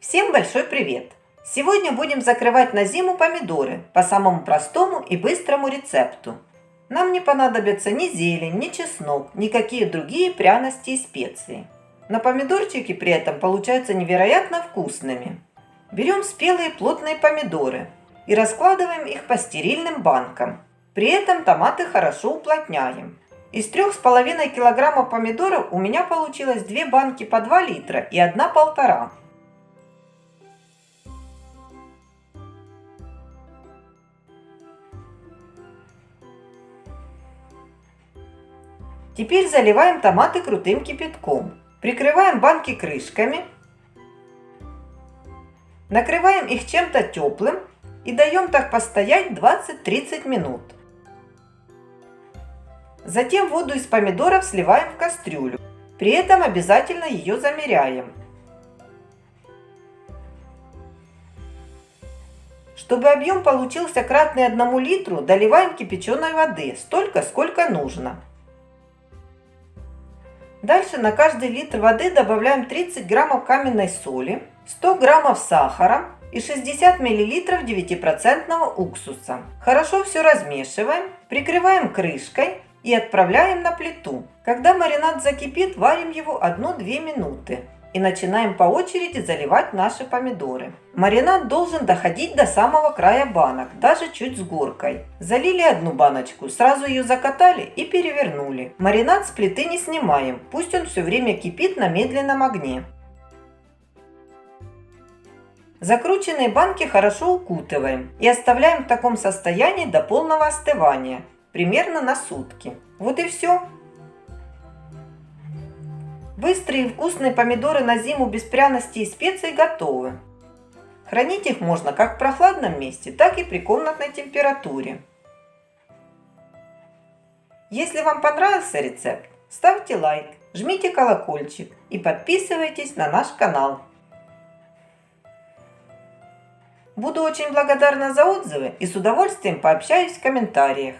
Всем большой привет! Сегодня будем закрывать на зиму помидоры по самому простому и быстрому рецепту. Нам не понадобятся ни зелень, ни чеснок, никакие другие пряности и специи. Но помидорчики при этом получаются невероятно вкусными. Берем спелые плотные помидоры и раскладываем их по стерильным банкам. При этом томаты хорошо уплотняем. Из 3,5 килограмма помидоров у меня получилось 2 банки по 2 литра и одна полтора. Теперь заливаем томаты крутым кипятком. Прикрываем банки крышками. Накрываем их чем-то теплым и даем так постоять 20-30 минут. Затем воду из помидоров сливаем в кастрюлю. При этом обязательно ее замеряем. Чтобы объем получился кратный одному литру, доливаем кипяченой воды, столько, сколько нужно. Дальше на каждый литр воды добавляем 30 граммов каменной соли, 100 граммов сахара и 60 миллилитров 9% уксуса. Хорошо все размешиваем, прикрываем крышкой и отправляем на плиту. Когда маринад закипит, варим его 1-2 минуты и начинаем по очереди заливать наши помидоры. Маринад должен доходить до самого края банок, даже чуть с горкой. Залили одну баночку, сразу ее закатали и перевернули. Маринад с плиты не снимаем, пусть он все время кипит на медленном огне. Закрученные банки хорошо укутываем и оставляем в таком состоянии до полного остывания примерно на сутки. Вот и все. Быстрые и вкусные помидоры на зиму без пряностей и специй готовы. Хранить их можно как в прохладном месте, так и при комнатной температуре. Если вам понравился рецепт, ставьте лайк, жмите колокольчик и подписывайтесь на наш канал. Буду очень благодарна за отзывы и с удовольствием пообщаюсь в комментариях.